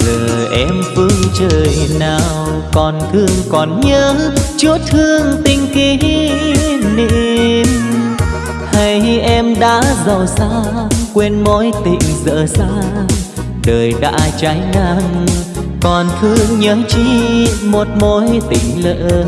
giờ em phương trời nào còn thương còn nhớ chút thương tình kỷ niệm. Hay em đã giàu xa, quên mối tình dở xa, đời đã trái ngang, còn thương nhớ chi một mối tình lỡ